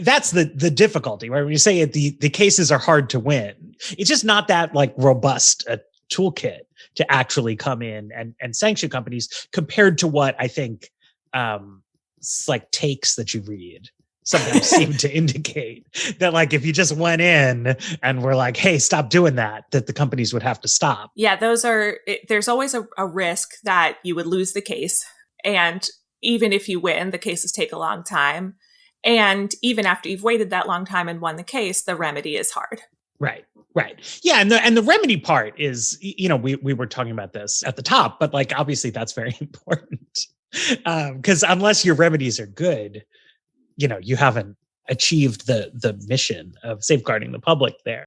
that's the the difficulty, right? When you say it, the the cases are hard to win. It's just not that like robust a toolkit to actually come in and and sanction companies compared to what I think um like takes that you read sometimes seem to indicate that like if you just went in and were like hey stop doing that that the companies would have to stop yeah those are it, there's always a, a risk that you would lose the case and even if you win the cases take a long time and even after you've waited that long time and won the case, the remedy is hard. Right. Right. Yeah, and the and the remedy part is you know, we we were talking about this at the top, but like obviously that's very important. Um because unless your remedies are good, you know, you haven't achieved the the mission of safeguarding the public there.